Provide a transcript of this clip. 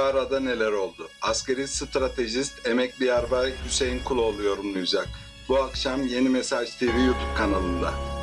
arada neler oldu? Askeri stratejist emekli yarbay Hüseyin Kuloğlu yorumlayacak. Bu akşam Yeni Mesaj TV YouTube kanalında.